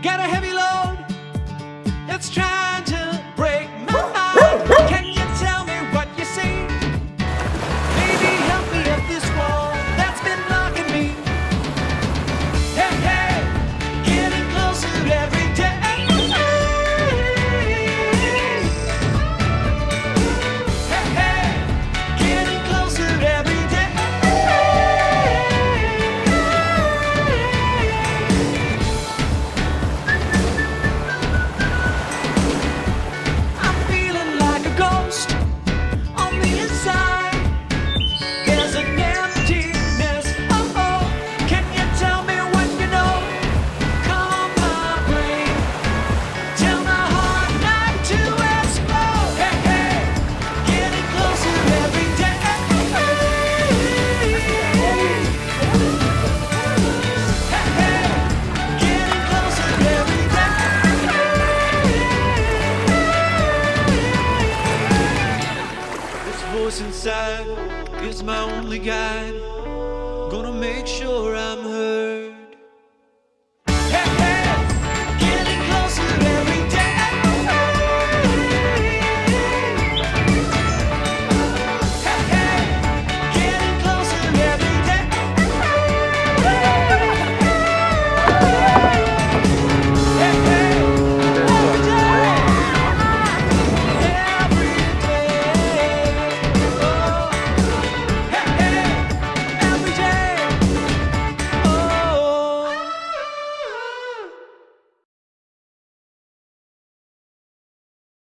get a heavy load. Side is my only guide. Gonna make sure